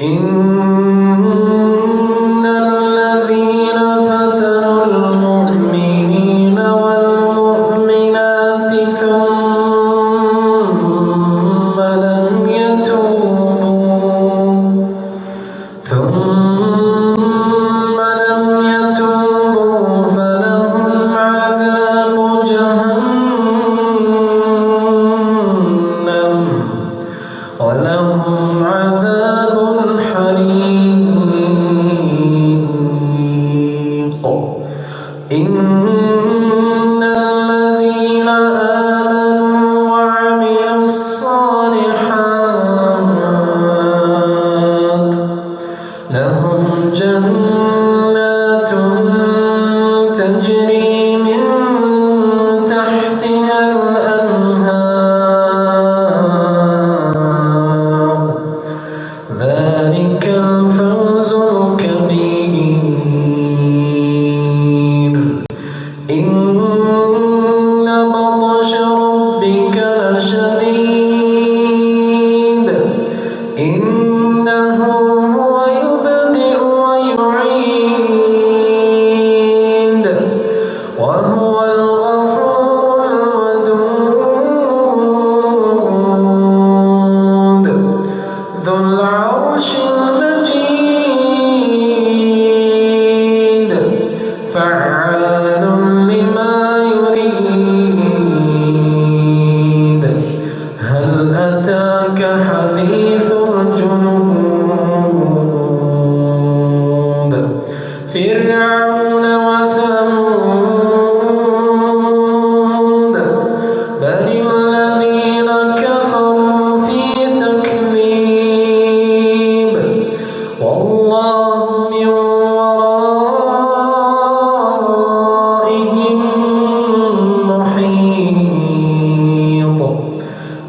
إن الذين فتنوا المؤمنين والمؤمنات ثم لم يتوبوا ثم إن رمضان